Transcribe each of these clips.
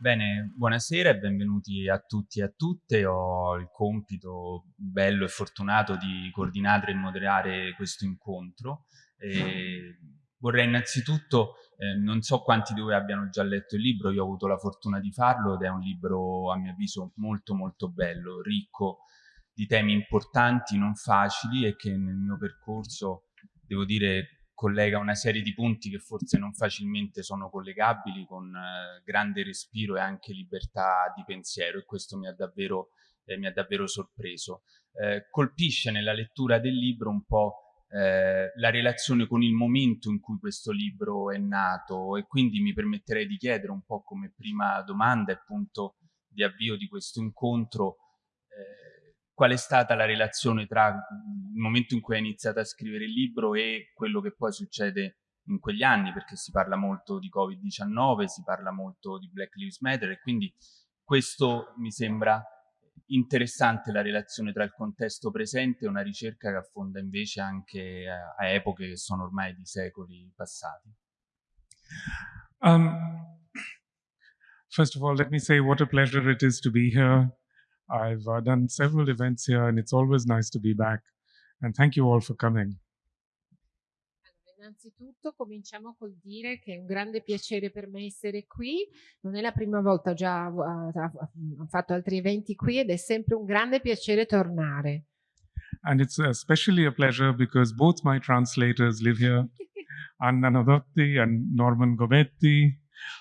Bene, buonasera e benvenuti a tutti e a tutte. Ho il compito bello e fortunato di coordinare e moderare questo incontro. E vorrei innanzitutto, eh, non so quanti di voi abbiano già letto il libro, io ho avuto la fortuna di farlo ed è un libro a mio avviso molto molto bello, ricco di temi importanti, non facili e che nel mio percorso, devo dire, collega una serie di punti che forse non facilmente sono collegabili con eh, grande respiro e anche libertà di pensiero e questo mi ha davvero, eh, mi ha davvero sorpreso. Eh, colpisce nella lettura del libro un po' eh, la relazione con il momento in cui questo libro è nato e quindi mi permetterei di chiedere un po' come prima domanda e punto di avvio di questo incontro eh, qual è stata la relazione tra il momento in cui hai iniziato a scrivere il libro e quello che poi succede in quegli anni, perché si parla molto di Covid-19, si parla molto di Black Lives Matter e quindi questo mi sembra interessante la relazione tra il contesto presente e una ricerca che affonda invece anche a, a epoche che sono ormai di secoli passati. Um, first of all, let me say what a pleasure it is to be here. I've uh, done several events here and it's always nice to be back. And thank you all for coming. Innanzitutto cominciamo col dire che è un grande piacere per me essere qui, non è la prima volta, ho già uh, fatto altri eventi qui ed è sempre un grande piacere tornare. And it's especially a pleasure because both my translators live here, Anna Nadotti and Norman Gobetti,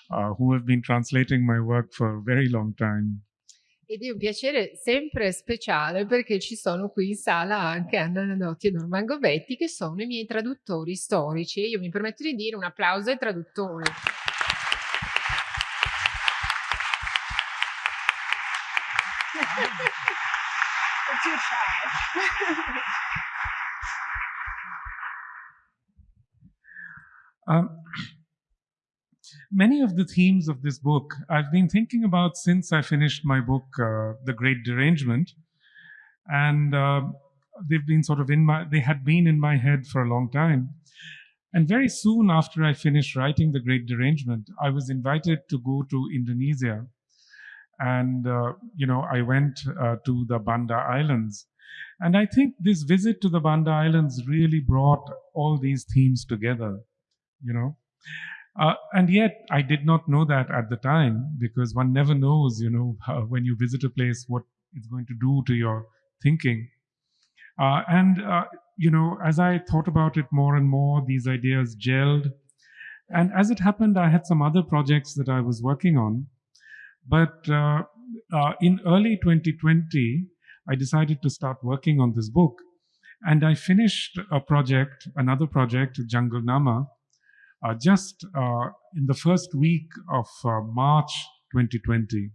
uh, who have been translating my work for a very long time. Ed è un piacere sempre speciale perché ci sono qui in sala anche Anna Nanotti e Norman Gobetti che sono i miei traduttori storici io mi permetto di dire un applauso ai traduttori. um, many of the themes of this book I've been thinking about since I finished my book, uh, The Great Derangement. And uh, they've been sort of in my, they had been in my head for a long time. And very soon after I finished writing The Great Derangement, I was invited to go to Indonesia. And, uh, you know, I went uh, to the Banda Islands. And I think this visit to the Banda Islands really brought all these themes together, you know. Uh, and yet, I did not know that at the time because one never knows, you know, when you visit a place, what it's going to do to your thinking. Uh, and, uh, you know, as I thought about it more and more, these ideas gelled. And as it happened, I had some other projects that I was working on. But uh, uh, in early 2020, I decided to start working on this book. And I finished a project, another project, Jungle Nama, just uh, in the first week of uh, March 2020.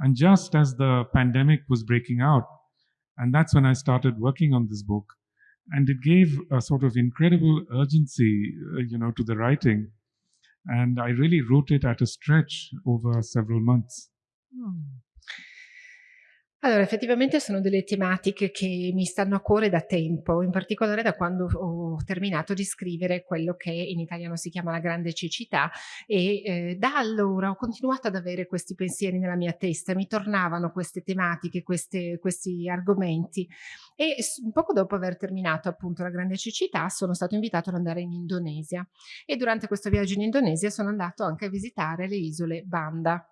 And just as the pandemic was breaking out, and that's when I started working on this book. And it gave a sort of incredible urgency, you know, to the writing. And I really wrote it at a stretch over several months. Hmm. Allora, effettivamente sono delle tematiche che mi stanno a cuore da tempo, in particolare da quando ho terminato di scrivere quello che in italiano si chiama La grande cecità e eh, da allora ho continuato ad avere questi pensieri nella mia testa, mi tornavano queste tematiche, queste, questi argomenti e poco dopo aver terminato appunto La grande cecità sono stato invitato ad andare in Indonesia e durante questo viaggio in Indonesia sono andato anche a visitare le isole Banda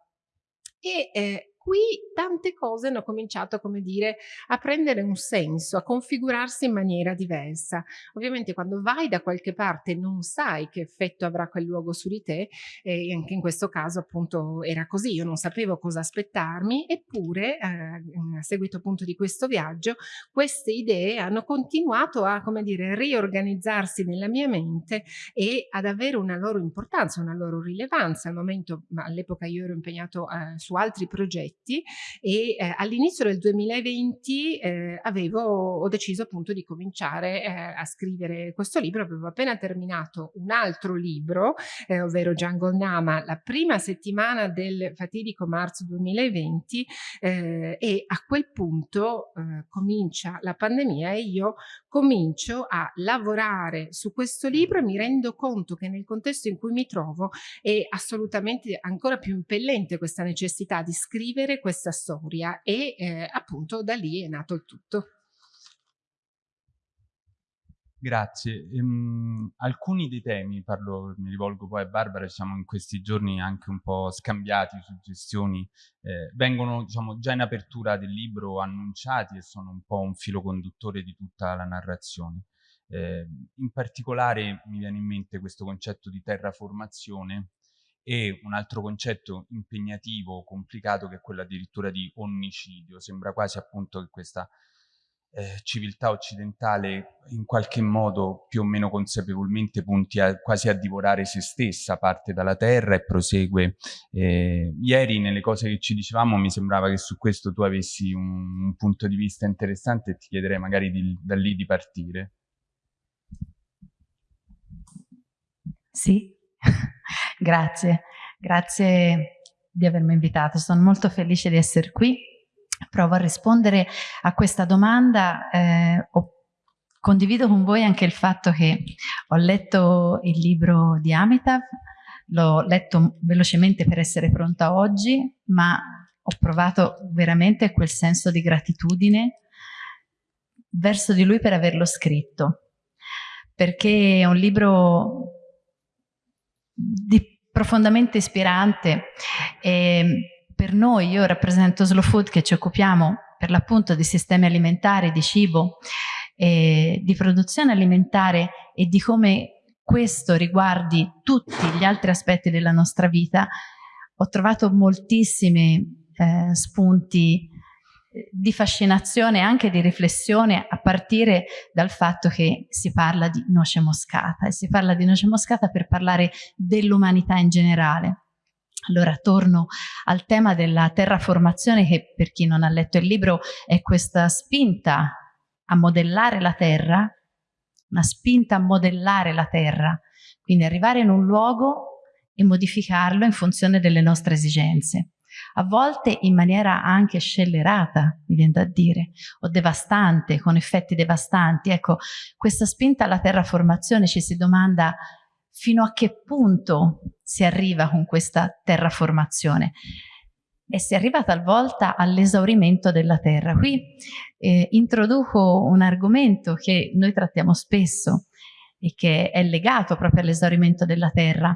e eh, qui tante cose hanno cominciato, come dire, a prendere un senso, a configurarsi in maniera diversa. Ovviamente quando vai da qualche parte non sai che effetto avrà quel luogo su di te e anche in questo caso appunto era così, io non sapevo cosa aspettarmi eppure eh, a seguito appunto di questo viaggio queste idee hanno continuato a, come dire, riorganizzarsi nella mia mente e ad avere una loro importanza, una loro rilevanza. Al momento, all'epoca io ero impegnato eh, su altri progetti progetti e eh, all'inizio del 2020 eh, avevo, ho deciso appunto di cominciare eh, a scrivere questo libro, avevo appena terminato un altro libro, eh, ovvero Jungle Nama, la prima settimana del fatidico marzo 2020 eh, e a quel punto eh, comincia la pandemia e io comincio a lavorare su questo libro e mi rendo conto che nel contesto in cui mi trovo è assolutamente ancora più impellente questa necessità di scrivere questa storia e eh, appunto da lì è nato il tutto. Grazie. Ehm, alcuni dei temi, parlo, mi rivolgo poi a Barbara, siamo in questi giorni anche un po' scambiati suggestioni, eh, vengono diciamo, già in apertura del libro annunciati e sono un po' un filo conduttore di tutta la narrazione. Eh, in particolare mi viene in mente questo concetto di terraformazione e un altro concetto impegnativo, complicato, che è quello addirittura di onnicidio. Sembra quasi appunto che questa eh, civiltà occidentale in qualche modo più o meno consapevolmente punti a, quasi a divorare se stessa, parte dalla terra e prosegue. Eh, ieri nelle cose che ci dicevamo mi sembrava che su questo tu avessi un, un punto di vista interessante e ti chiederei magari di, da lì di partire. Sì, grazie, grazie di avermi invitato, sono molto felice di essere qui provo a rispondere a questa domanda. Eh, condivido con voi anche il fatto che ho letto il libro di Amitav, l'ho letto velocemente per essere pronta oggi, ma ho provato veramente quel senso di gratitudine verso di lui per averlo scritto, perché è un libro di, profondamente ispirante e per noi, io rappresento Slow Food che ci occupiamo per l'appunto di sistemi alimentari, di cibo, eh, di produzione alimentare e di come questo riguardi tutti gli altri aspetti della nostra vita, ho trovato moltissimi eh, spunti eh, di fascinazione e anche di riflessione a partire dal fatto che si parla di noce moscata e si parla di noce moscata per parlare dell'umanità in generale. Allora torno al tema della terraformazione che per chi non ha letto il libro è questa spinta a modellare la terra, una spinta a modellare la terra, quindi arrivare in un luogo e modificarlo in funzione delle nostre esigenze. A volte in maniera anche scellerata, mi viene da dire, o devastante, con effetti devastanti. Ecco, questa spinta alla terraformazione ci si domanda fino a che punto si arriva con questa terraformazione e si arriva talvolta all'esaurimento della terra. Qui eh, introduco un argomento che noi trattiamo spesso e che è legato proprio all'esaurimento della terra.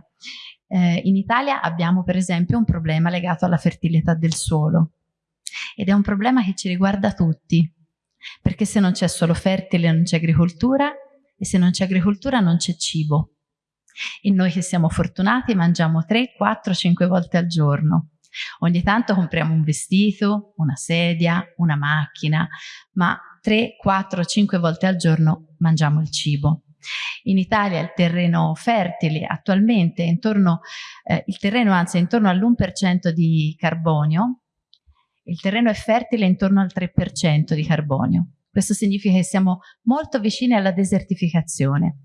Eh, in Italia abbiamo per esempio un problema legato alla fertilità del suolo ed è un problema che ci riguarda tutti perché se non c'è suolo fertile non c'è agricoltura e se non c'è agricoltura non c'è cibo. E noi che siamo fortunati mangiamo 3, 4, 5 volte al giorno. Ogni tanto compriamo un vestito, una sedia, una macchina, ma 3, 4, 5 volte al giorno mangiamo il cibo. In Italia il terreno fertile attualmente è intorno, eh, il terreno anzi è intorno all'1% di carbonio, il terreno è fertile intorno al 3% di carbonio. Questo significa che siamo molto vicini alla desertificazione.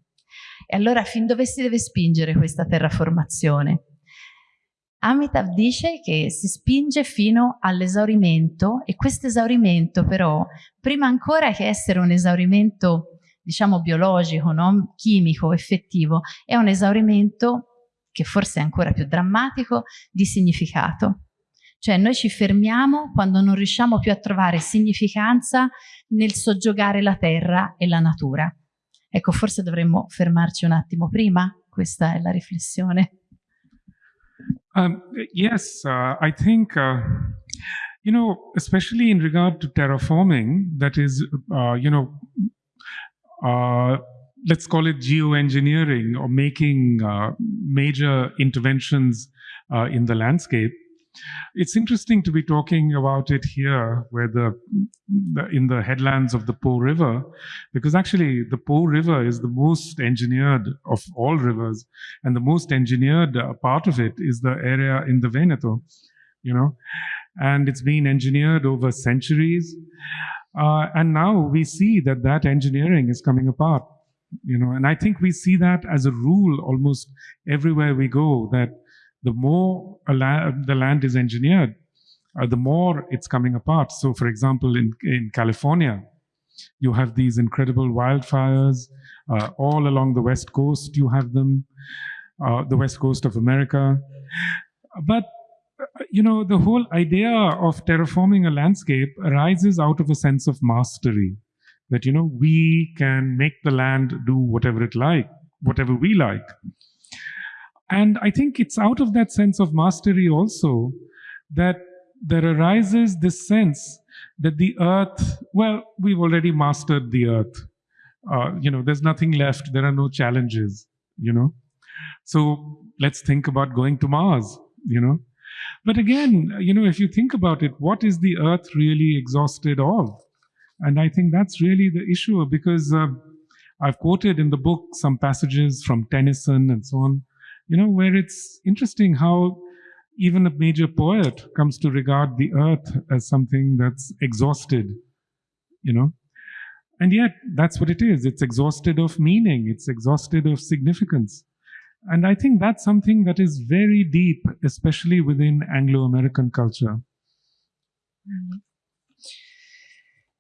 E allora fin dove si deve spingere questa terraformazione? Amitav dice che si spinge fino all'esaurimento e questo esaurimento però, prima ancora che essere un esaurimento diciamo biologico, no? chimico, effettivo, è un esaurimento che forse è ancora più drammatico, di significato. Cioè noi ci fermiamo quando non riusciamo più a trovare significanza nel soggiogare la terra e la natura. Ecco, forse dovremmo fermarci un attimo prima, questa è la riflessione. Um, yes, uh, I think, uh, you know, especially in regard to terraforming, that is, uh, you know, uh, let's call it geoengineering or making uh, major interventions uh, in the landscape. It's interesting to be talking about it here, where the, the, in the headlands of the Po River, because actually the Po River is the most engineered of all rivers, and the most engineered uh, part of it is the area in the Veneto, you know. and it's been engineered over centuries. Uh, and now we see that that engineering is coming apart, you know, and I think we see that as a rule almost everywhere we go, that the more la the land is engineered, uh, the more it's coming apart. So for example, in, in California, you have these incredible wildfires uh, all along the west coast, you have them, uh, the west coast of America. But you know, the whole idea of terraforming a landscape arises out of a sense of mastery. That, you know, we can make the land do whatever it like, whatever we like. And I think it's out of that sense of mastery also that there arises this sense that the earth, well, we've already mastered the earth. Uh, you know, there's nothing left. There are no challenges, you know. So let's think about going to Mars, you know. But again, you know, if you think about it, what is the earth really exhausted of? And I think that's really the issue because uh, I've quoted in the book some passages from Tennyson and so on, you know, where it's interesting how even a major poet comes to regard the earth as something that's exhausted, you know. And yet, that's what it is. It's exhausted of meaning. It's exhausted of significance. And I think that's something that is very deep, especially within Anglo-American culture. Mm -hmm.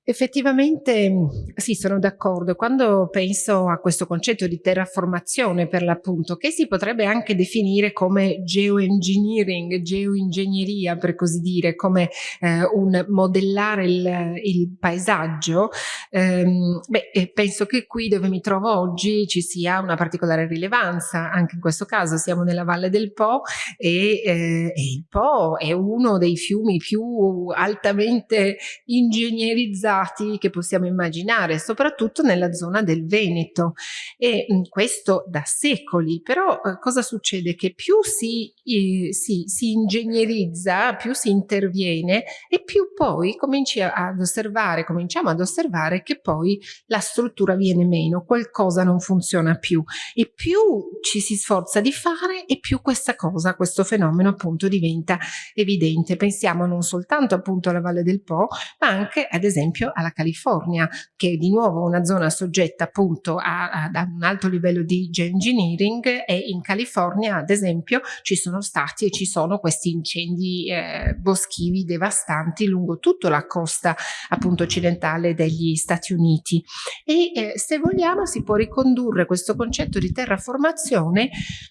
Effettivamente sì, sono d'accordo. Quando penso a questo concetto di terraformazione per l'appunto, che si potrebbe anche definire come geoengineering, geoingegneria per così dire, come eh, un modellare il, il paesaggio, ehm, beh, penso che qui dove mi trovo oggi ci sia una particolare rilevanza, anche in questo caso siamo nella Valle del Po e, eh, e il Po è uno dei fiumi più altamente ingegnerizzati stati che possiamo immaginare, soprattutto nella zona del Veneto e mh, questo da secoli, però eh, cosa succede? Che più si, eh, si, si, ingegnerizza, più si interviene e più poi cominci ad osservare, cominciamo ad osservare che poi la struttura viene meno, qualcosa non funziona più e più ci si sforza di fare e più questa cosa, questo fenomeno appunto diventa evidente. Pensiamo non soltanto appunto alla Valle del Po, ma anche ad esempio alla California, che è di nuovo una zona soggetta appunto a, a, un alto livello di geoengineering e in California ad esempio ci sono stati e ci sono questi incendi eh, boschivi devastanti lungo tutta la costa appunto occidentale degli Stati Uniti e eh, se vogliamo si può ricondurre questo concetto di terraformazione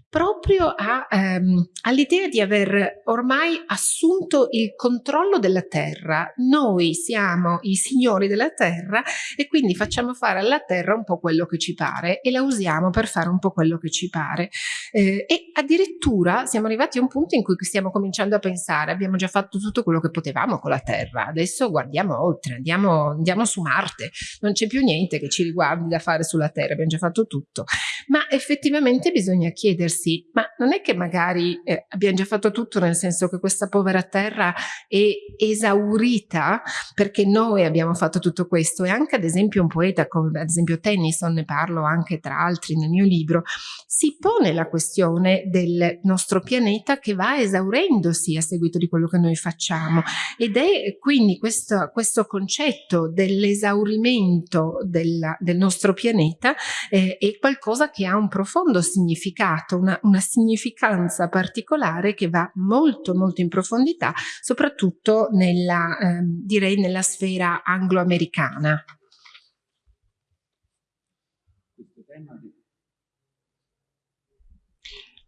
proprio ehm, all'idea di aver ormai assunto il controllo della terra. Noi siamo i signori della terra e quindi facciamo fare alla terra un po' quello che ci pare e la usiamo per fare un po' quello che ci pare. Eh, e addirittura siamo arrivati a un punto in cui stiamo cominciando a pensare abbiamo già fatto tutto quello che potevamo con la terra, adesso guardiamo oltre, andiamo, andiamo su Marte, non c'è più niente che ci riguardi da fare sulla terra, abbiamo già fatto tutto. Ma effettivamente bisogna chiedersi, ma non è che magari eh, abbiamo già fatto tutto nel senso che questa povera terra è esaurita perché noi abbiamo fatto tutto questo. E anche ad esempio un poeta come ad esempio Tennyson, ne parlo anche tra altri nel mio libro, si pone la questione del nostro pianeta che va esaurendosi a seguito di quello che noi facciamo. Ed è quindi questo, questo concetto dell'esaurimento del nostro pianeta eh, è qualcosa che ha un profondo significato, una, una significanza particolare che va molto molto in profondità soprattutto nella, eh, direi nella sfera anglo-americana.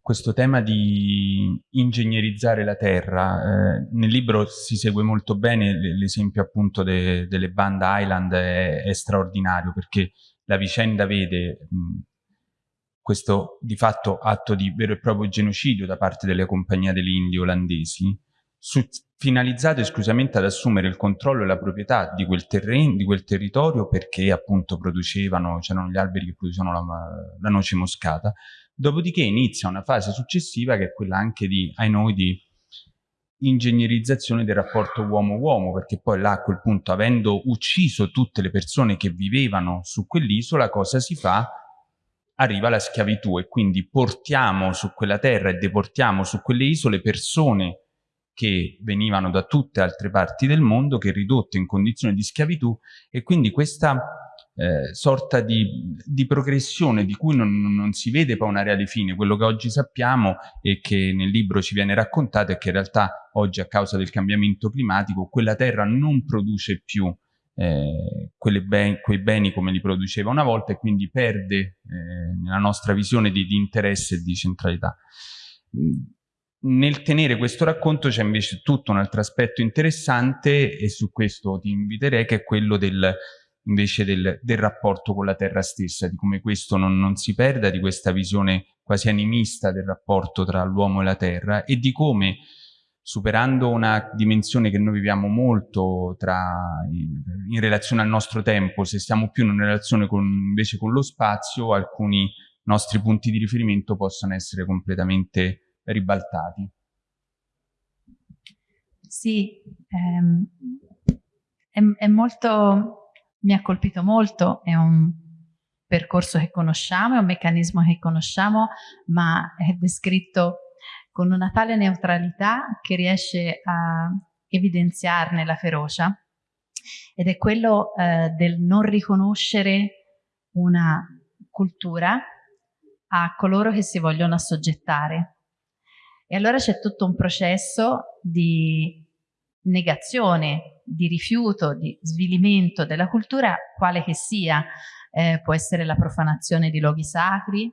questo tema di ingegnerizzare la terra, eh, nel libro si segue molto bene l'esempio appunto de, delle band Island è, è, straordinario perché la vicenda vede mh, questo di fatto atto di vero e proprio genocidio da parte delle compagnie delle Indie olandesi su, finalizzato esclusivamente ad assumere il controllo e la proprietà di quel, terreno, di quel territorio perché appunto producevano, c'erano gli alberi che producevano la, la, noce moscata. Dopodiché inizia una fase successiva che è quella anche di, ai noi, di ingegnerizzazione del rapporto uomo-uomo, perché poi là a quel punto, avendo ucciso tutte le persone che vivevano su quell'isola, cosa si fa? Arriva la schiavitù e quindi portiamo su quella terra e deportiamo su quelle isole persone che venivano da tutte altre parti del mondo, che ridotte in condizioni di schiavitù e quindi questa eh, sorta di, di, progressione di cui non, non, si vede poi una reale fine. Quello che oggi sappiamo e che nel libro ci viene raccontato è che in realtà oggi a causa del cambiamento climatico quella terra non produce più eh, ben, quei beni come li produceva una volta e quindi perde eh, nella nostra visione di, di interesse e di centralità. Nel tenere questo racconto c'è invece tutto un altro aspetto interessante e su questo ti inviterei che è quello del, invece del, del, rapporto con la terra stessa, di come questo non, non, si perda, di questa visione quasi animista del rapporto tra l'uomo e la terra e di come superando una dimensione che noi viviamo molto tra, in, relazione al nostro tempo, se stiamo più in una relazione con, invece con lo spazio, alcuni nostri punti di riferimento possono essere completamente ribaltati. Sì, ehm, è, è molto mi ha colpito molto, è un percorso che conosciamo, è un meccanismo che conosciamo, ma è descritto con una tale neutralità che riesce a evidenziarne la ferocia ed è quello eh, del non riconoscere una cultura a coloro che si vogliono assoggettare. E allora c'è tutto un processo di negazione di rifiuto, di svilimento della cultura, quale che sia, eh, può essere la profanazione di luoghi sacri,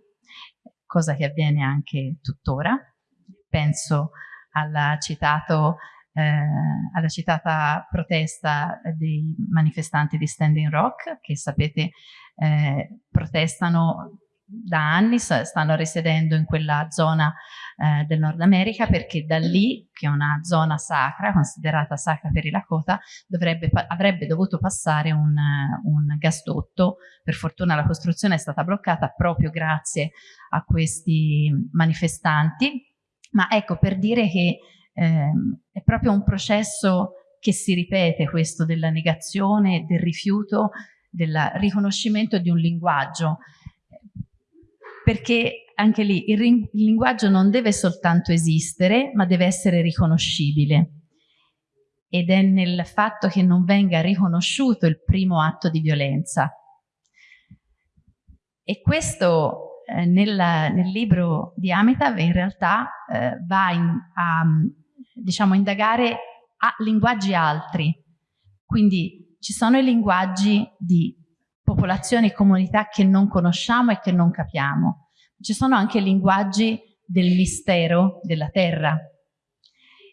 cosa che avviene anche tuttora. Penso alla, citato, eh, alla citata protesta dei manifestanti di Standing Rock, che sapete eh, protestano da anni stanno risiedendo in quella zona eh, del Nord America perché da lì, che è una zona sacra, considerata sacra per i Lakota, dovrebbe, avrebbe dovuto passare un, un gasdotto. Per fortuna la costruzione è stata bloccata proprio grazie a questi manifestanti. Ma ecco, per dire che eh, è proprio un processo che si ripete questo della negazione, del rifiuto, del riconoscimento di un linguaggio perché anche lì il, il linguaggio non deve soltanto esistere, ma deve essere riconoscibile. Ed è nel fatto che non venga riconosciuto il primo atto di violenza. E questo eh, nel, nel, libro di Amitav in realtà eh, va in, a diciamo, indagare a linguaggi altri. Quindi ci sono i linguaggi di popolazioni e comunità che non conosciamo e che non capiamo. Ci sono anche linguaggi del mistero della terra,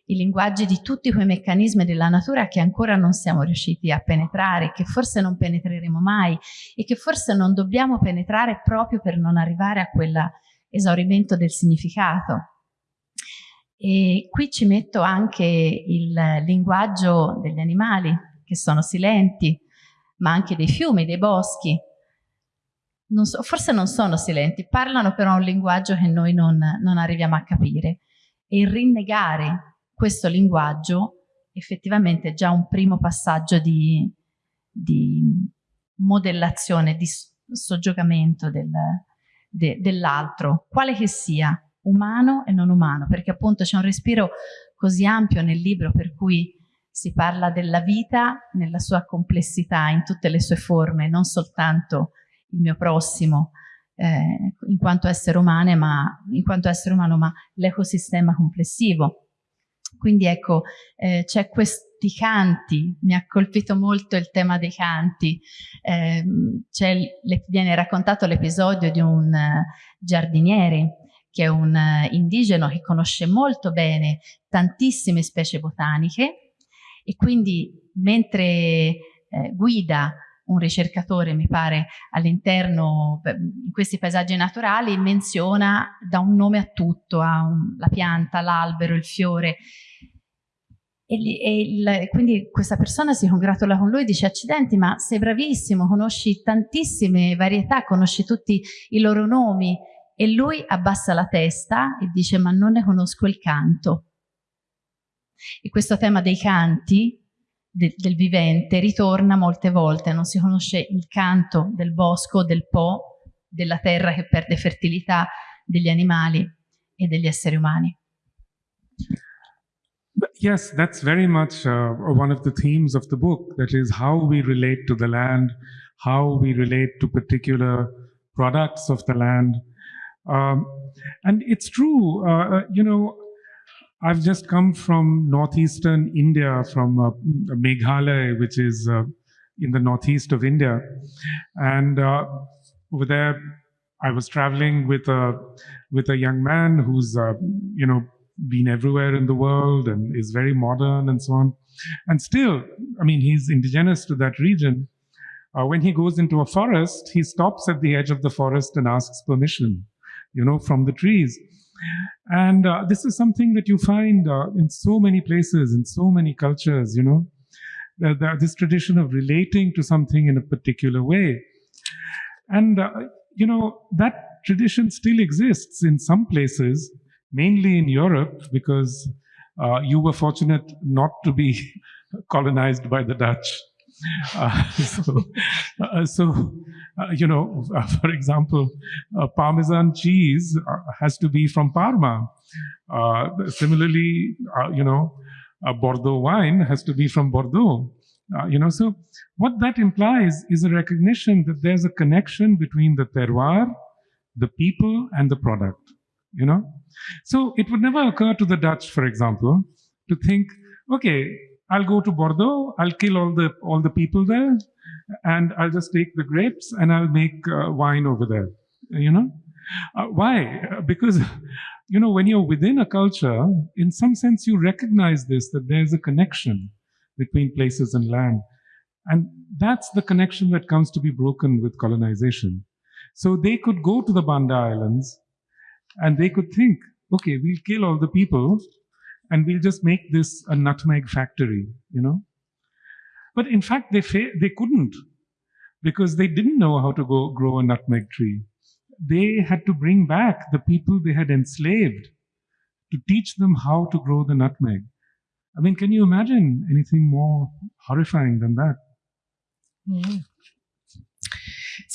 i linguaggi di tutti quei meccanismi della natura che ancora non siamo riusciti a penetrare, che forse non penetreremo mai e che forse non dobbiamo penetrare proprio per non arrivare a quell'esaurimento del significato. E qui ci metto anche il linguaggio degli animali, che sono silenti, ma anche dei fiumi, dei boschi. Non so, forse non sono silenti, parlano però un linguaggio che noi non, non arriviamo a capire. E rinnegare questo linguaggio effettivamente è già un primo passaggio di, di modellazione, di soggiogamento del, de, dell'altro, quale che sia, umano e non umano, perché appunto c'è un respiro così ampio nel libro per cui si parla della vita nella sua complessità, in tutte le sue forme, non soltanto il mio prossimo eh, in quanto essere umano, ma, ma l'ecosistema complessivo. Quindi ecco, eh, c'è questi canti, mi ha colpito molto il tema dei canti, eh, viene raccontato l'episodio di un uh, giardiniere che è un uh, indigeno che conosce molto bene tantissime specie botaniche e quindi mentre eh, guida un ricercatore, mi pare, all'interno, in questi paesaggi naturali, menziona da un nome a tutto, a la pianta, l'albero, il fiore. E, e il, quindi questa persona si congratula con lui dice accidenti ma sei bravissimo, conosci tantissime varietà, conosci tutti i loro nomi e lui abbassa la testa e dice ma non ne conosco il canto. E questo tema dei canti, de, del vivente, ritorna molte volte, non si conosce il canto del bosco, del po', della terra che perde fertilità, degli animali e degli esseri umani. yes, that's very much uh, one of the themes of the book. That is how we relate to the land, how we relate to particular products of the land. Um, and it's true, uh, uh you know, I've just come from northeastern India, from uh, Meghalaya, which is uh, in the northeast of India. And uh, over there, I was traveling with a with a young man who's uh, you know been everywhere in the world and is very modern and so on. And still, I mean, he's indigenous to that region. Uh, when he goes into a forest, he stops at the edge of the forest and asks permission, you know, from the trees. And uh, this is something that you find uh, in so many places, in so many cultures, you know, this tradition of relating to something in a particular way. And, uh, you know, that tradition still exists in some places, mainly in Europe, because uh, you were fortunate not to be colonized by the Dutch. Uh, so, uh, so you know, for example, Parmesan cheese uh, has to be from Parma. Uh, similarly, you know, Bordeaux wine has to be from Bordeaux. you know, so what that implies is a recognition that there's a connection between the terroir, the people, and the product. You know, so it would never occur to the Dutch, for example, to think, okay, I'll go to Bordeaux, I'll kill all the all the people there, and I'll just take the grapes and I'll make uh, wine over there. You know, uh, why? Because you know when you're within a culture, in some sense you recognize this that there's a connection between places and land, and that's the connection that comes to be broken with colonization. So they could go to the Banda Islands, and they could think, okay, we'll kill all the people and we'll just make this a nutmeg factory, you know. But in fact, they they couldn't because they didn't know how to go grow a nutmeg tree. They had to bring back the people they had enslaved to teach them how to grow the nutmeg. I mean, can you imagine anything more horrifying than that? Mm.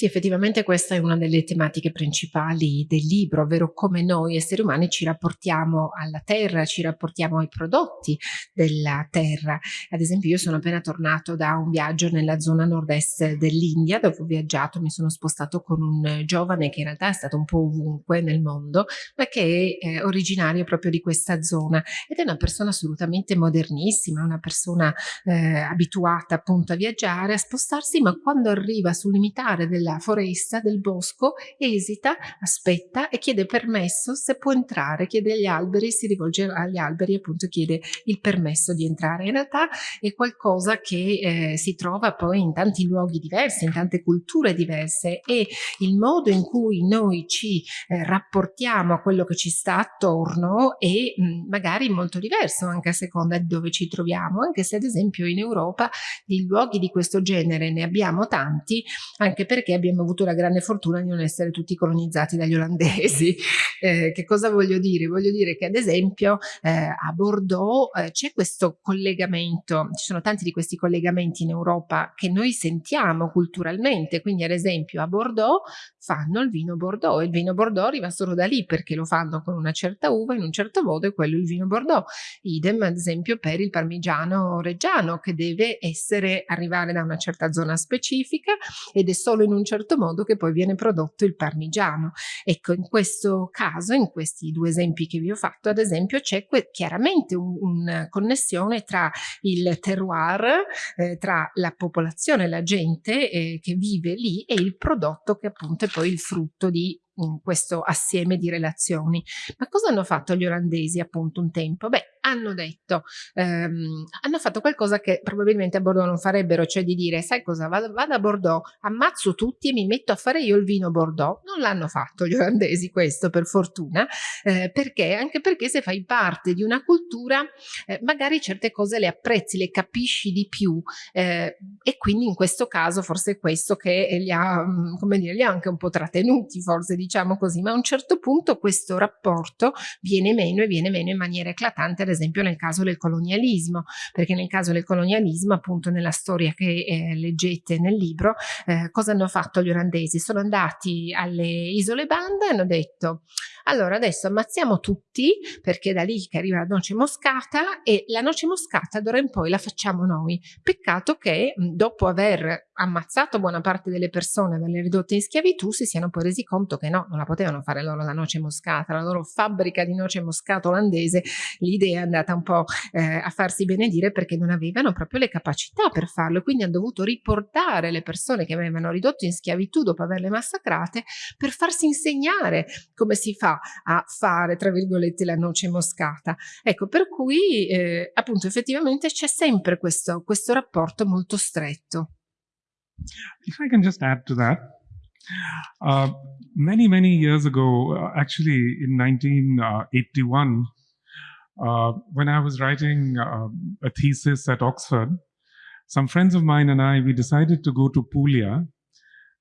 Sì, effettivamente questa è una delle tematiche principali del libro, ovvero come noi esseri umani ci rapportiamo alla terra, ci rapportiamo ai prodotti della terra. Ad esempio io sono appena tornato da un viaggio nella zona nord-est dell'India dove ho viaggiato, mi sono spostato con un giovane che in realtà è stato un po' ovunque nel mondo, ma che è eh, originario proprio di questa zona ed è una persona assolutamente modernissima, una persona eh, abituata appunto a viaggiare, a spostarsi, ma quando arriva sul limitare della della foresta, del bosco, esita, aspetta e chiede permesso se può entrare, chiede agli alberi, si rivolge agli alberi appunto chiede il permesso di entrare. In realtà è qualcosa che eh, si trova poi in tanti luoghi diversi, in tante culture diverse e il modo in cui noi ci eh, rapportiamo a quello che ci sta attorno è mh, magari molto diverso anche a seconda di dove ci troviamo, anche se ad esempio in Europa di luoghi di questo genere ne abbiamo tanti, anche perché abbiamo avuto la grande fortuna di non essere tutti colonizzati dagli olandesi. Eh, che cosa voglio dire? Voglio dire che ad esempio eh, a Bordeaux eh, c'è questo collegamento, ci sono tanti di questi collegamenti in Europa che noi sentiamo culturalmente, quindi ad esempio a Bordeaux fanno il vino Bordeaux e il vino Bordeaux arriva solo da lì perché lo fanno con una certa uva in un certo modo e quello è il vino Bordeaux. Idem ad esempio per il parmigiano reggiano che deve essere arrivare da una certa zona specifica ed è solo in un certo modo che poi viene prodotto il parmigiano. Ecco, in questo caso, in questi due esempi che vi ho fatto, ad esempio, c'è chiaramente una un connessione tra il terroir, eh, tra la popolazione, la gente eh, che vive lì e il prodotto che appunto è poi il frutto di in questo assieme di relazioni. Ma cosa hanno fatto gli olandesi appunto un tempo? Beh, hanno detto, ehm, hanno fatto qualcosa che probabilmente a Bordeaux non farebbero, cioè di dire, sai cosa, vado, vado, a Bordeaux, ammazzo tutti e mi metto a fare io il vino Bordeaux. Non l'hanno fatto gli olandesi questo, per fortuna, eh, perché? Anche perché se fai parte di una cultura, eh, magari certe cose le apprezzi, le capisci di più eh, e quindi in questo caso forse è questo che li ha, mm, come dire, li ha anche un po' trattenuti, forse di diciamo così, ma a un certo punto questo rapporto viene meno e viene meno in maniera eclatante, ad esempio nel caso del colonialismo, perché nel caso del colonialismo, appunto nella storia che eh, leggete nel libro, eh, cosa hanno fatto gli olandesi? Sono andati alle isole Banda e hanno detto allora adesso ammazziamo tutti perché è da lì che arriva la noce moscata e la noce moscata d'ora in poi la facciamo noi. Peccato che dopo aver ammazzato buona parte delle persone, averle ridotte in schiavitù, si siano poi resi conto che no, non la potevano fare loro la noce moscata, la loro fabbrica di noce moscata olandese, l'idea è andata un po' eh, a farsi benedire perché non avevano proprio le capacità per farlo, quindi hanno dovuto riportare le persone che avevano ridotto in schiavitù dopo averle massacrate per farsi insegnare come si fa a fare, tra virgolette, la noce moscata. Ecco, per cui eh, appunto effettivamente c'è sempre questo, questo rapporto molto stretto. If I can just add to that, uh, many, many years ago, uh, actually in 1981, uh, when I was writing uh, a thesis at Oxford, some friends of mine and I, we decided to go to Puglia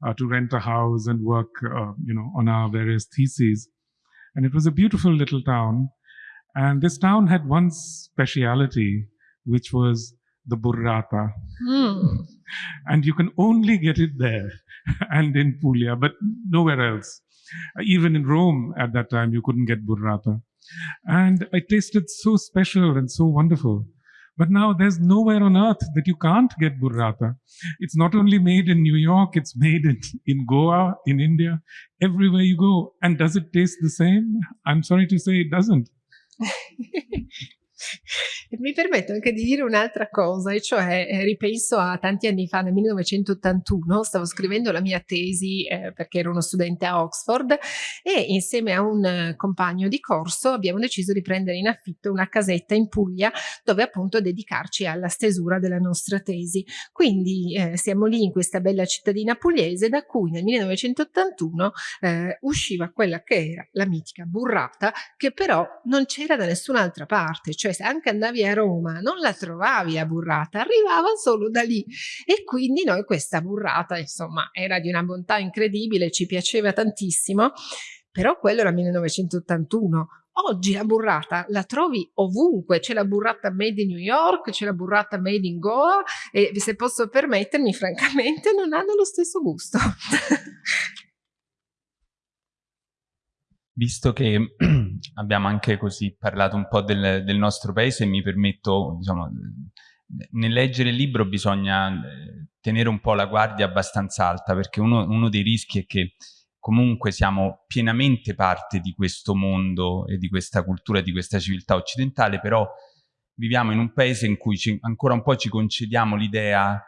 uh, to rent a house and work, uh, you know, on our various theses. And it was a beautiful little town. And this town had one speciality, which was the burrata. Mm. And you can only get it there and in Puglia, but nowhere else. Even in Rome at that time, you couldn't get burrata. And it tasted so special and so wonderful. But now there's nowhere on earth that you can't get burrata. It's not only made in New York, it's made in, in Goa, in India, everywhere you go. And does it taste the same? I'm sorry to say it doesn't. Mi permetto anche di dire un'altra cosa, e cioè eh, ripenso a tanti anni fa, nel 1981, stavo scrivendo la mia tesi eh, perché ero uno studente a Oxford e insieme a un eh, compagno di corso abbiamo deciso di prendere in affitto una casetta in Puglia dove appunto dedicarci alla stesura della nostra tesi. Quindi eh, siamo lì in questa bella cittadina pugliese da cui nel 1981 eh, usciva quella che era la mitica burrata che però non c'era da nessun'altra parte, cioè se anche andavi a Roma non la trovavi la burrata, arrivava solo da lì e quindi noi questa burrata insomma era di una bontà incredibile, ci piaceva tantissimo, però quello era 1981. Oggi la burrata la trovi ovunque, c'è la burrata made in New York, c'è la burrata made in Goa e se posso permettermi francamente non hanno lo stesso gusto. visto che abbiamo anche così parlato un po' del, del nostro paese, mi permetto, diciamo, nel leggere il libro bisogna eh, tenere un po' la guardia abbastanza alta, perché uno, uno dei rischi è che comunque siamo pienamente parte di questo mondo e di questa cultura, di questa civiltà occidentale, però viviamo in un paese in cui ci, ancora un po' ci concediamo l'idea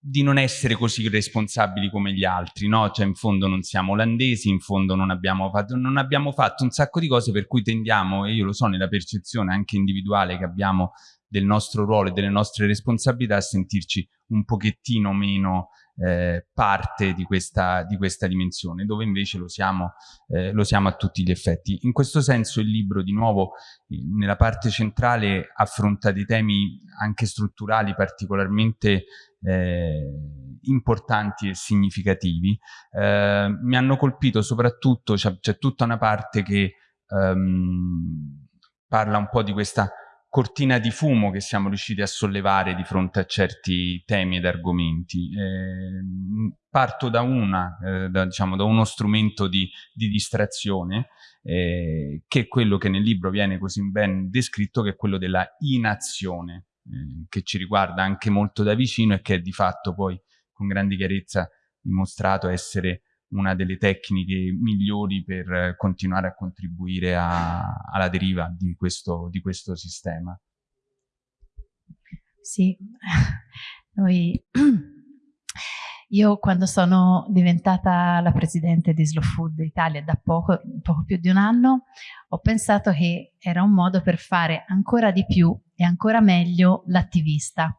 di non essere così responsabili come gli altri, no? Cioè in fondo non siamo olandesi, in fondo non abbiamo, fatto, non abbiamo fatto un sacco di cose per cui tendiamo, e io lo so nella percezione anche individuale che abbiamo del nostro ruolo e delle nostre responsabilità, a sentirci un pochettino meno eh, parte di questa, di questa, dimensione, dove invece lo siamo, eh, lo siamo a tutti gli effetti. In questo senso il libro, di nuovo, nella parte centrale affronta dei temi anche strutturali particolarmente eh, importanti e significativi. Eh, mi hanno colpito soprattutto, c'è tutta una parte che ehm, parla un po' di questa cortina di fumo che siamo riusciti a sollevare di fronte a certi temi ed argomenti. Eh, parto da una, eh, da, diciamo, da uno strumento di, di distrazione, eh, che è quello che nel libro viene così ben descritto, che è quello della inazione, eh, che ci riguarda anche molto da vicino e che è di fatto poi con grande chiarezza dimostrato essere una delle tecniche migliori per continuare a contribuire a, alla deriva di questo, di questo sistema. Sì, noi, io quando sono diventata la presidente di Slow Food Italia da poco, poco più di un anno, ho pensato che era un modo per fare ancora di più e ancora meglio l'attivista,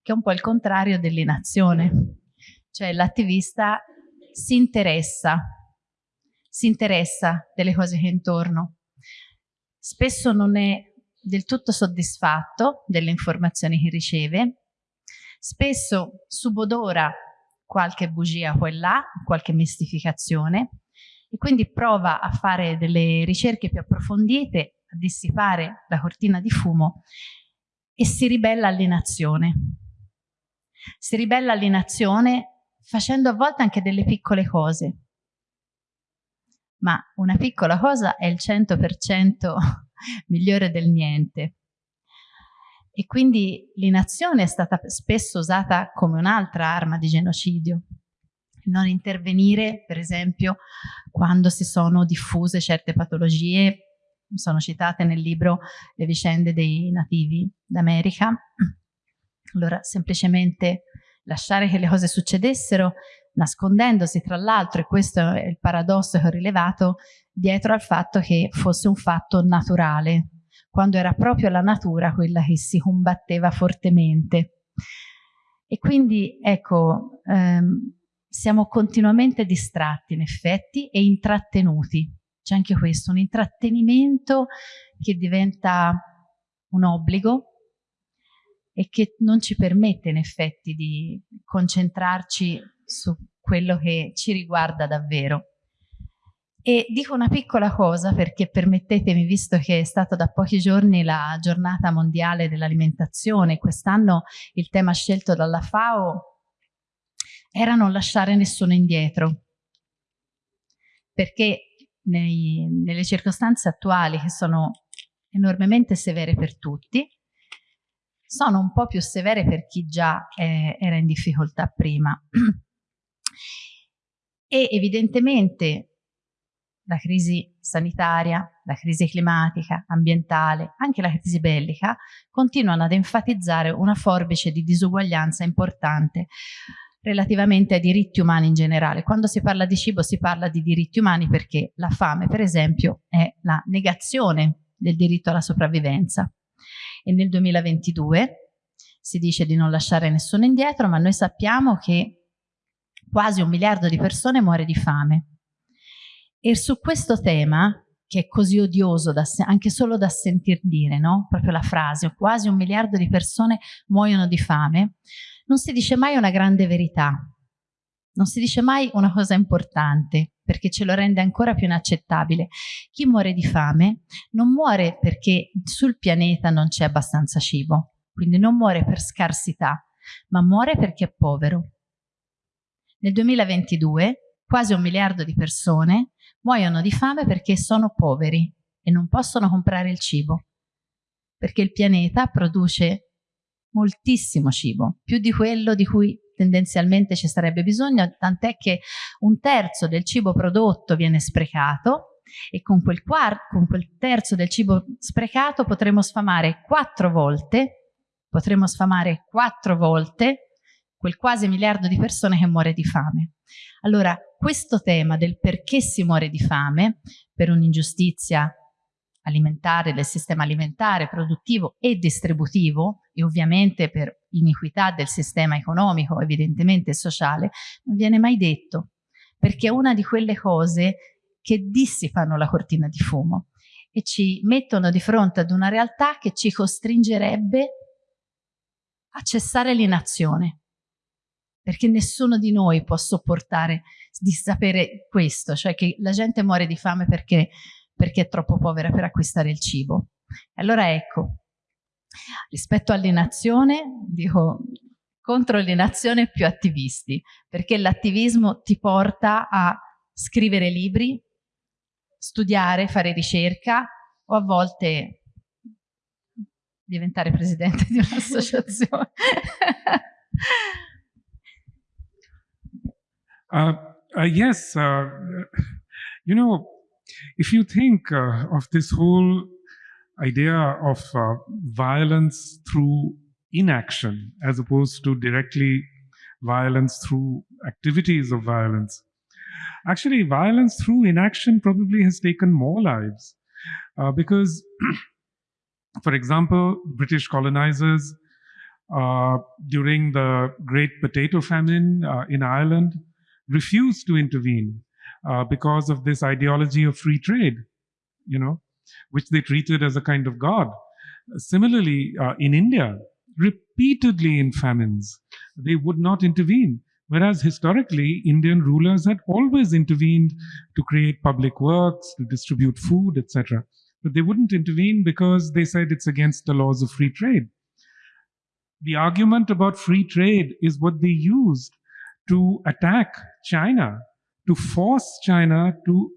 che è un po' il contrario dell'inazione. Cioè l'attivista si interessa, si interessa delle cose che è intorno. Spesso non è del tutto soddisfatto delle informazioni che riceve, spesso subodora qualche bugia qua e là, qualche mistificazione e quindi prova a fare delle ricerche più approfondite, a dissipare la cortina di fumo e si ribella all'inazione. Si ribella all'inazione facendo a volte anche delle piccole cose. Ma una piccola cosa è il 100% migliore del niente. E quindi l'inazione è stata spesso usata come un'altra arma di genocidio. Non intervenire, per esempio, quando si sono diffuse certe patologie, sono citate nel libro Le vicende dei nativi d'America. Allora, semplicemente lasciare che le cose succedessero, nascondendosi tra l'altro, e questo è il paradosso che ho rilevato, dietro al fatto che fosse un fatto naturale, quando era proprio la natura quella che si combatteva fortemente. E quindi, ecco, ehm, siamo continuamente distratti in effetti e intrattenuti. C'è anche questo, un intrattenimento che diventa un obbligo e che non ci permette in effetti di concentrarci su quello che ci riguarda davvero. E dico una piccola cosa perché permettetemi, visto che è stata da pochi giorni la giornata mondiale dell'alimentazione, quest'anno il tema scelto dalla FAO era non lasciare nessuno indietro, perché nei, nelle circostanze attuali che sono enormemente severe per tutti, sono un po' più severe per chi già eh, era in difficoltà prima. e evidentemente la crisi sanitaria, la crisi climatica, ambientale, anche la crisi bellica, continuano ad enfatizzare una forbice di disuguaglianza importante relativamente ai diritti umani in generale. Quando si parla di cibo si parla di diritti umani perché la fame, per esempio, è la negazione del diritto alla sopravvivenza. E nel 2022 si dice di non lasciare nessuno indietro, ma noi sappiamo che quasi un miliardo di persone muore di fame. E su questo tema, che è così odioso da, anche solo da sentir dire, no? proprio la frase, quasi un miliardo di persone muoiono di fame, non si dice mai una grande verità, non si dice mai una cosa importante, perché ce lo rende ancora più inaccettabile. Chi muore di fame non muore perché sul pianeta non c'è abbastanza cibo, quindi non muore per scarsità, ma muore perché è povero. Nel 2022 quasi un miliardo di persone muoiono di fame perché sono poveri e non possono comprare il cibo, perché il pianeta produce moltissimo cibo, più di quello di cui tendenzialmente ci sarebbe bisogno, tant'è che un terzo del cibo prodotto viene sprecato e con quel, con quel terzo del cibo sprecato potremo sfamare quattro volte, potremo sfamare quattro volte quel quasi miliardo di persone che muore di fame. Allora, questo tema del perché si muore di fame, per un'ingiustizia alimentare, del sistema alimentare, produttivo e distributivo, e ovviamente per iniquità del sistema economico, evidentemente sociale, non viene mai detto, perché è una di quelle cose che dissipano la cortina di fumo e ci mettono di fronte ad una realtà che ci costringerebbe a cessare l'inazione perché nessuno di noi può sopportare di sapere questo, cioè che la gente muore di fame perché, perché è troppo povera per acquistare il cibo. Allora ecco, rispetto all'inazione, dico contro l'inazione più attivisti, perché l'attivismo ti porta a scrivere libri, studiare, fare ricerca o a volte diventare presidente di un'associazione. Uh, uh, yes, uh, you know, if you think uh, of this whole idea of uh, violence through inaction as opposed to directly violence through activities of violence, actually violence through inaction probably has taken more lives uh, because, for example, British colonizers during the Great Potato Famine in Ireland refused to intervene uh, because of this ideology of free trade, you know, which they treated as a kind of god. Similarly, uh, in India, repeatedly in famines, they would not intervene. Whereas historically, Indian rulers had always intervened to create public works, to distribute food, etc. But they wouldn't intervene because they said it's against the laws of free trade. The argument about free trade is what they used to attack China, to force China to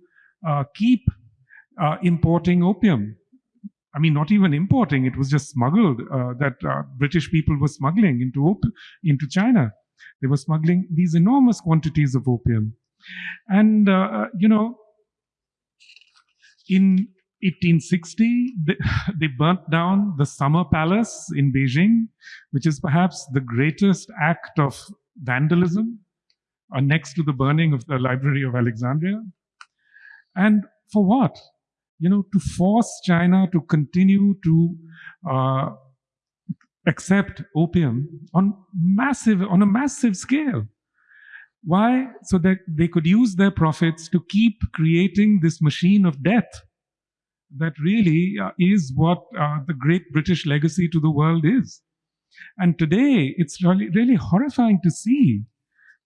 uh, keep uh, importing opium. I mean, not even importing, it was just smuggled, uh, that uh, British people were smuggling into, into China. They were smuggling these enormous quantities of opium. And, uh, uh you know, in 1860, they, they burnt down the Summer Palace in Beijing, which is perhaps the greatest act of vandalism, uh, next to the burning of the Library of Alexandria. And for what? You know, to force China to continue to uh, accept opium on massive on a massive scale. Why? So that they could use their profits to keep creating this machine of death that really uh, is what uh, the great british legacy to the world is. And today it's really really horrifying to see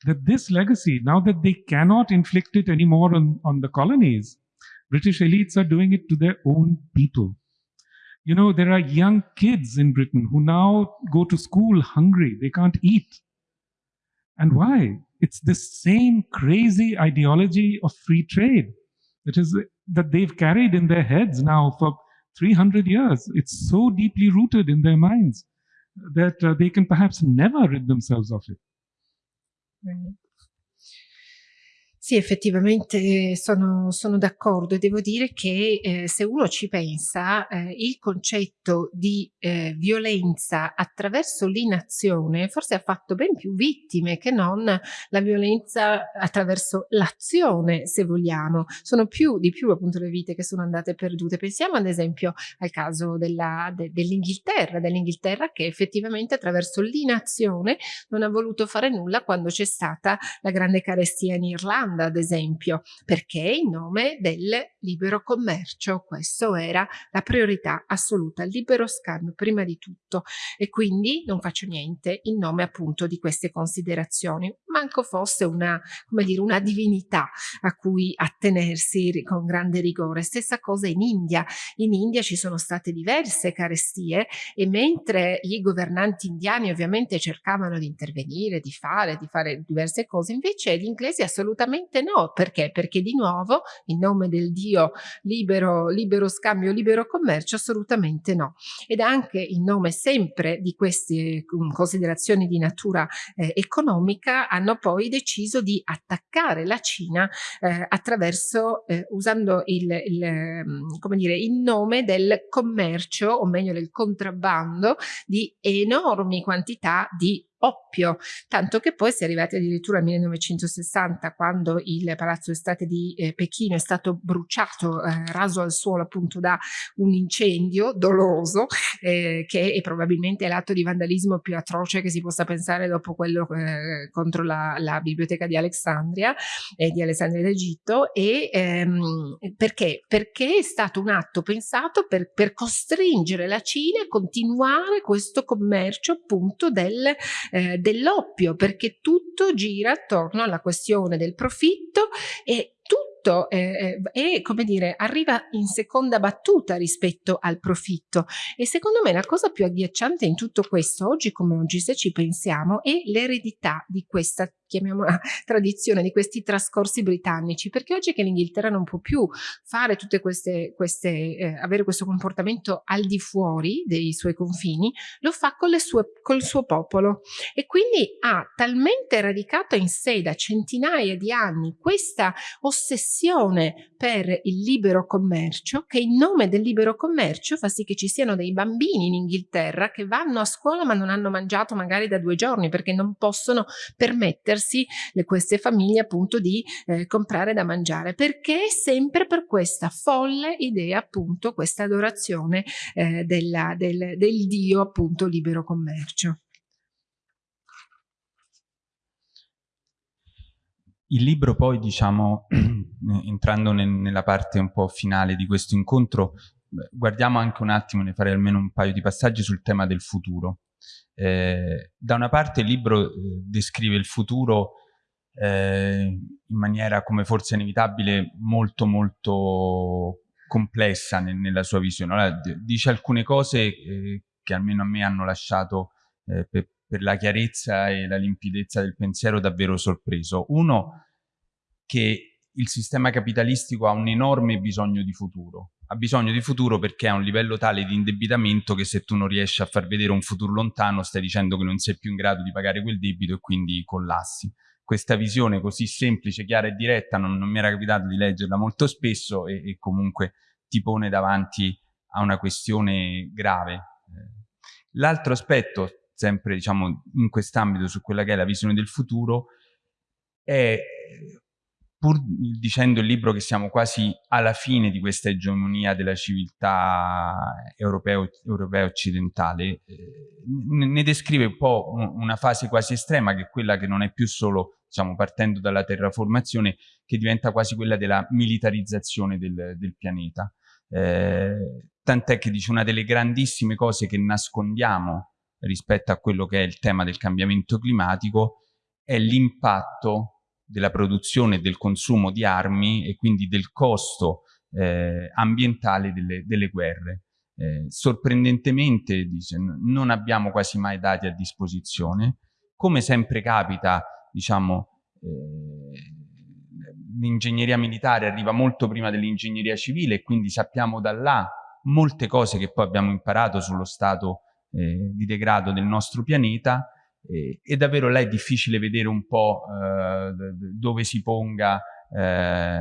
that this legacy now that they cannot inflict it anymore on, on the colonies british elites are doing it to their own people you know, there are young kids in Britain who now go to school hungry. They can't eat. And why? It's this same crazy ideology of free trade that is that they've carried in their heads now for 300 years. It's so deeply rooted in their minds that uh, they can perhaps never rid themselves of it. Right. Sì, effettivamente sono, sono d'accordo e devo dire che eh, se uno ci pensa, eh, il concetto di eh, violenza attraverso l'inazione forse ha fatto ben più vittime che non la violenza attraverso l'azione, se vogliamo. Sono più di più appunto le vite che sono andate perdute. Pensiamo ad esempio al caso della, de, dell'Inghilterra, dell'Inghilterra che effettivamente attraverso l'inazione non ha voluto fare nulla quando c'è stata la grande carestia in Irlanda Irlanda, ad esempio, perché in nome del libero commercio, questo era la priorità assoluta, il libero scambio prima di tutto. E quindi non faccio niente in nome appunto di queste considerazioni, manco fosse una, come dire, una divinità a cui attenersi con grande rigore. Stessa cosa in India, in India ci sono state diverse carestie e mentre i governanti indiani ovviamente cercavano di intervenire, di fare, di fare diverse cose, invece gli inglesi assolutamente Assolutamente no, perché? Perché di nuovo, in nome del Dio libero, libero scambio, libero commercio, assolutamente no. Ed anche in nome sempre di queste um, considerazioni di natura eh, economica hanno poi deciso di attaccare la Cina eh, attraverso, eh, usando il, il, mm, come dire, in nome del commercio, o meglio del contrabbando, di enormi quantità di oppio, tanto che poi si è arrivati addirittura al 1960 quando il Palazzo Estate di eh, Pechino è stato bruciato, eh, raso al suolo appunto da un incendio doloso eh, che è probabilmente l'atto di vandalismo più atroce che si possa pensare dopo quello eh, contro la, la, biblioteca di Alessandria e di Alessandria d'Egitto e ehm, perché? Perché è stato un atto pensato per, per costringere la Cina a continuare questo commercio appunto del eh, dell'oppio, perché tutto gira attorno alla questione del profitto e tutto eh, è, eh, come dire, arriva in seconda battuta rispetto al profitto. E secondo me la cosa più agghiacciante in tutto questo, oggi come oggi se ci pensiamo, è l'eredità di questa chiamiamola tradizione, di questi trascorsi britannici, perché oggi che l'Inghilterra non può più fare tutte queste, queste eh, avere questo comportamento al di fuori dei suoi confini, lo fa con le sue, col suo popolo. E quindi ha talmente radicato in sé da centinaia di anni questa ossessione per il libero commercio che in nome del libero commercio fa sì che ci siano dei bambini in Inghilterra che vanno a scuola ma non hanno mangiato magari da due giorni perché non possono permettersi le, queste famiglie appunto di eh, comprare da mangiare perché è sempre per questa folle idea appunto questa adorazione eh, della, del, del dio appunto libero commercio. Il libro poi, diciamo, entrando nel, nella parte un po' finale di questo incontro, guardiamo anche un attimo, ne farei almeno un paio di passaggi sul tema del futuro Eh, da una parte il libro eh, descrive il futuro eh, in maniera, come forse inevitabile, molto molto complessa nel, nella sua visione. Allora, dice alcune cose eh, che almeno a me hanno lasciato eh, per, per la chiarezza e la limpidezza del pensiero davvero sorpreso. Uno, che il sistema capitalistico ha un enorme bisogno di futuro. Ha bisogno di futuro perché ha un livello tale di indebitamento che se tu non riesci a far vedere un futuro lontano stai dicendo che non sei più in grado di pagare quel debito e quindi collassi. Questa visione così semplice, chiara e diretta non, non mi era capitato di leggerla molto spesso e, e comunque ti pone davanti a una questione grave. L'altro aspetto sempre diciamo in quest'ambito su quella che è la visione del futuro è pur dicendo il libro che siamo quasi alla fine di questa egemonia della civiltà europea, occidentale, eh, ne descrive un po' una fase quasi estrema che è quella che non è più solo, diciamo, partendo dalla terraformazione, che diventa quasi quella della militarizzazione del, del pianeta. Eh, tant'è che dice una delle grandissime cose che nascondiamo rispetto a quello che è il tema del cambiamento climatico è l'impatto della produzione e del consumo di armi e quindi del costo eh, ambientale delle, delle guerre. Eh, sorprendentemente, dice, non abbiamo quasi mai dati a disposizione. Come sempre capita, diciamo, eh, l'ingegneria militare arriva molto prima dell'ingegneria civile e quindi sappiamo da là molte cose che poi abbiamo imparato sullo stato eh, di degrado del nostro pianeta eh, e davvero là è difficile vedere un po' eh, dove si ponga eh,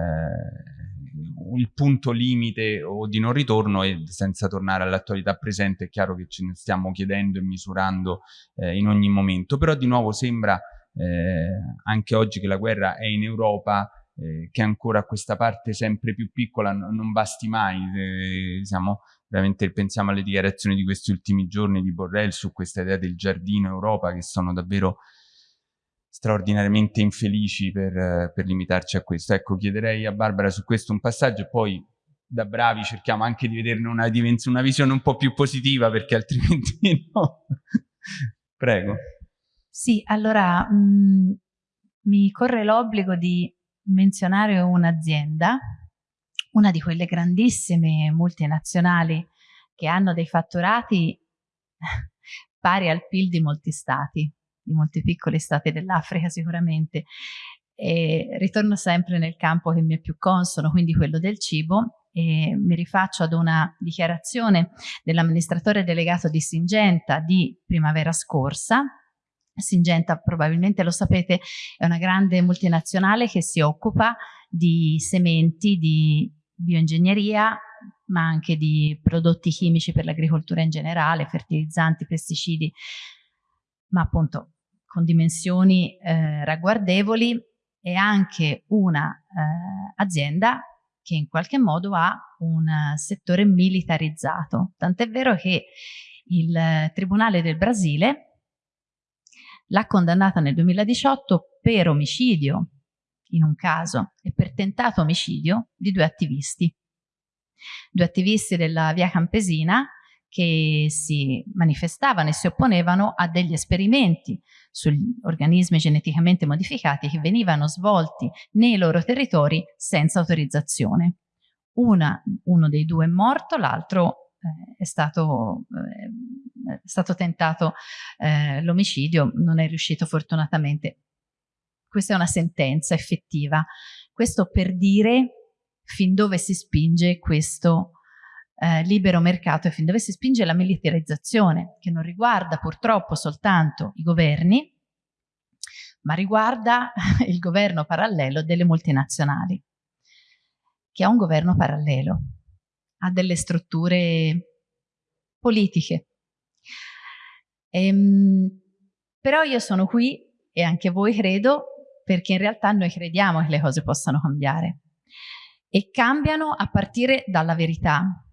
il punto limite o di non ritorno e senza tornare all'attualità presente è chiaro che ce ne stiamo chiedendo e misurando eh, in ogni momento. Però di nuovo sembra eh, anche oggi che la guerra è in Europa eh, che ancora questa parte sempre più piccola non, basti mai eh, siamo veramente pensiamo alle dichiarazioni di questi ultimi giorni di Borrell su questa idea del giardino Europa che sono davvero straordinariamente infelici per, per limitarci a questo. Ecco, chiederei a Barbara su questo un passaggio e poi da bravi cerchiamo anche di vederne una, una visione un po' più positiva perché altrimenti no. Prego. Sì, allora mh, mm, mi corre l'obbligo di menzionare un'azienda una di quelle grandissime multinazionali che hanno dei fatturati pari al PIL di molti stati, di molti piccoli stati dell'Africa sicuramente. E ritorno sempre nel campo che mi è più consono, quindi quello del cibo, e mi rifaccio ad una dichiarazione dell'amministratore delegato di Singenta di primavera scorsa. Singenta, probabilmente lo sapete, è una grande multinazionale che si occupa di sementi, di bioingegneria, ma anche di prodotti chimici per l'agricoltura in generale, fertilizzanti, pesticidi, ma appunto con dimensioni eh, ragguardevoli e anche una eh, che in qualche modo ha un settore militarizzato. Tant'è vero che il Tribunale del Brasile l'ha condannata nel 2018 per omicidio in un caso e per tentato omicidio di due attivisti. Due attivisti della via Campesina che si manifestavano e si opponevano a degli esperimenti sugli organismi geneticamente modificati che venivano svolti nei loro territori senza autorizzazione. Una, uno dei due è morto, l'altro eh, è, stato, eh, è stato tentato eh, l'omicidio, non è riuscito fortunatamente questa è una sentenza effettiva. Questo per dire fin dove si spinge questo eh, libero mercato e fin dove si spinge la militarizzazione, che non riguarda purtroppo soltanto i governi, ma riguarda il governo parallelo delle multinazionali, che ha un governo parallelo, ha delle strutture politiche. Ehm, però io sono qui, e anche voi credo, perché in realtà noi crediamo che le cose possano cambiare e cambiano a partire dalla verità,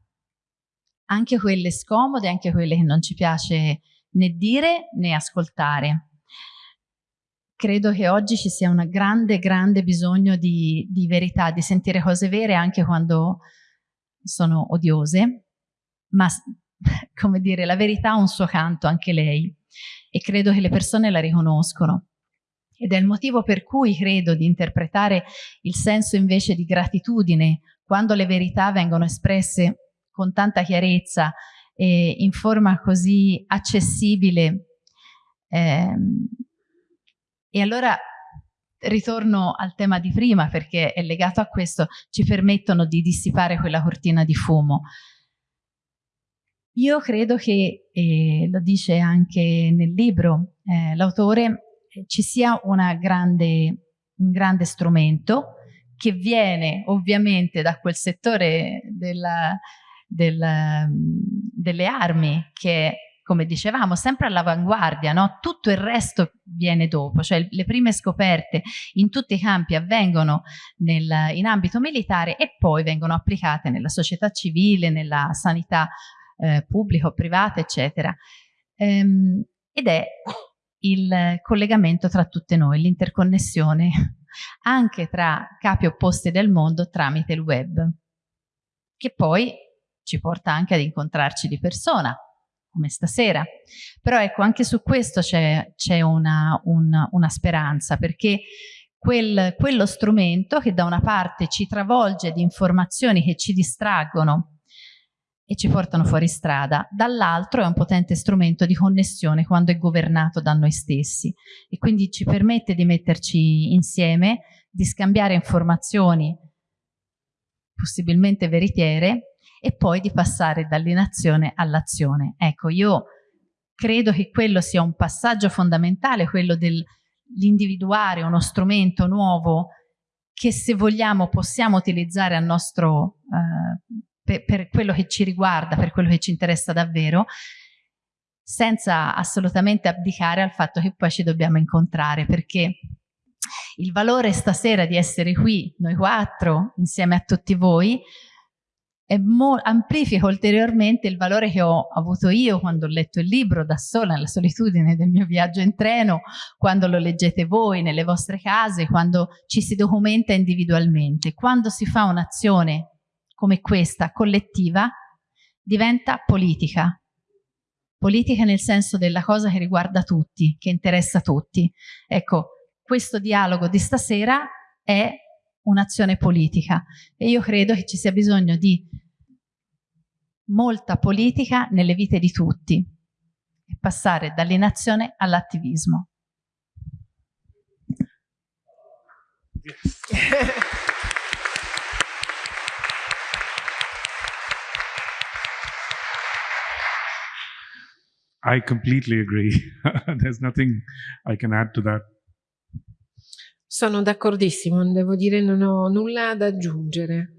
anche quelle scomode, anche quelle che non ci piace né dire né ascoltare. Credo che oggi ci sia un grande, grande bisogno di, di verità, di sentire cose vere anche quando sono odiose, ma come dire, la verità ha un suo canto, anche lei, e credo che le persone la riconoscono. Ed è il motivo per cui credo di interpretare il senso invece di gratitudine quando le verità vengono espresse con tanta chiarezza e in forma così accessibile. Eh, e allora ritorno al tema di prima perché è legato a questo, ci permettono di dissipare quella cortina di fumo. Io credo che, e lo dice anche nel libro eh, l'autore, ci sia grande, un grande strumento che viene ovviamente da quel settore della, della, delle armi che come dicevamo, sempre all'avanguardia, no? tutto il resto viene dopo, cioè le prime scoperte in tutti i campi avvengono nel, in ambito militare e poi vengono applicate nella società civile, nella sanità eh, pubblica o privata, eccetera. Ehm, ed è il collegamento tra tutte noi, l'interconnessione anche tra capi opposti del mondo tramite il web, che poi ci porta anche ad incontrarci di persona, come stasera. Però ecco, anche su questo c'è una, una, una, speranza, perché quel, quello strumento che da una parte ci travolge di informazioni che ci distraggono e ci portano fuori strada, dall'altro è un potente strumento di connessione quando è governato da noi stessi e quindi ci permette di metterci insieme, di scambiare informazioni possibilmente veritiere e poi di passare dall'inazione all'azione. Ecco, io credo che quello sia un passaggio fondamentale, quello dell'individuare uno strumento nuovo che se vogliamo possiamo utilizzare a nostro, eh, per, per quello che ci riguarda, per quello che ci interessa davvero, senza assolutamente abdicare al fatto che poi ci dobbiamo incontrare, perché il valore stasera di essere qui, noi quattro, insieme a tutti voi, amplifica ulteriormente il valore che ho avuto io quando ho letto il libro da sola, nella solitudine del mio viaggio in treno, quando lo leggete voi nelle vostre case, quando ci si documenta individualmente. Quando si fa un'azione come questa, collettiva, diventa politica. Politica nel senso della cosa che riguarda tutti, che interessa tutti. Ecco, questo dialogo di stasera è un'azione politica e io credo che ci sia bisogno di molta politica nelle vite di tutti e passare dall'inazione all'attivismo. I completely agree. There's nothing I can add to that. Sono d'accordissimo, devo dire non ho nulla da aggiungere.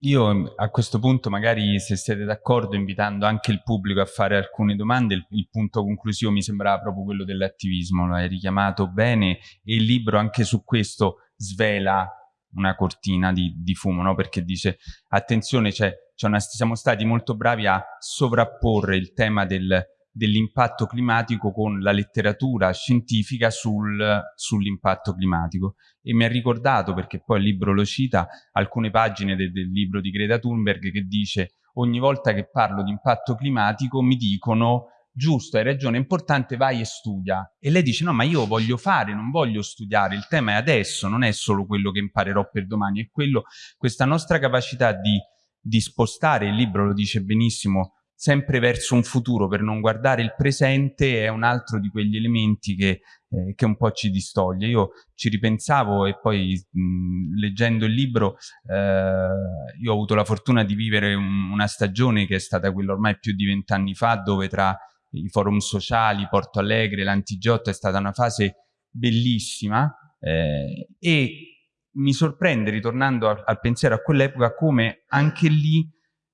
Io a questo punto magari se siete d'accordo invitando anche il pubblico a fare alcune domande, il, il punto conclusivo mi sembrava proprio quello dell'attivismo, lo hai richiamato bene e il libro anche su questo svela una cortina di, di fumo, no? perché dice attenzione, cioè, una, siamo stati molto bravi a sovrapporre il tema del, dell'impatto climatico con la letteratura scientifica sul, sull'impatto climatico e mi ha ricordato, perché poi il libro lo cita, alcune pagine de, del libro di Greta Thunberg che dice ogni volta che parlo di impatto climatico mi dicono giusto, hai ragione, è importante, vai e studia. E lei dice, no, ma io voglio fare, non voglio studiare, il tema è adesso, non è solo quello che imparerò per domani, è quello, questa nostra capacità di, di spostare, il libro lo dice benissimo, sempre verso un futuro per non guardare il presente è un altro di quegli elementi che, eh, che un po' ci distoglie. Io ci ripensavo e poi mh, leggendo il libro eh, io ho avuto la fortuna di vivere un, una stagione che è stata quella ormai più di vent'anni fa dove tra i forum sociali, Porto Alegre, l'Antigiotto è stata una fase bellissima eh, e mi sorprende ritornando al, al pensiero a quell'epoca come anche lì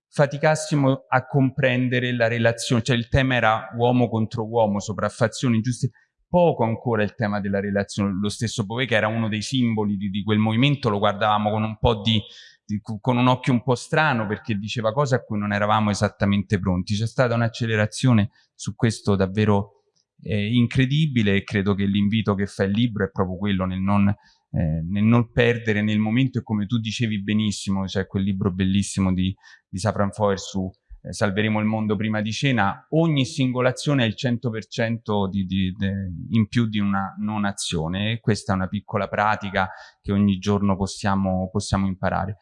faticassimo a comprendere la relazione, cioè il tema era uomo contro uomo, sopraffazioni ingiuste, poco ancora il tema della relazione, lo stesso Bove che era uno dei simboli di, di quel movimento, lo guardavamo con un po' di, di, con un occhio un po' strano perché diceva cose a cui non eravamo esattamente pronti, c'è stata un'accelerazione su questo davvero eh, incredibile e credo che l'invito che fa il libro è proprio quello nel non, eh, nel non perdere nel momento e come tu dicevi benissimo, cioè quel libro bellissimo di, di Safran Foer su eh, Salveremo il mondo prima di cena, ogni singolazione è il 100% di, di, di, in più di una non azione e questa è una piccola pratica che ogni giorno possiamo, possiamo imparare.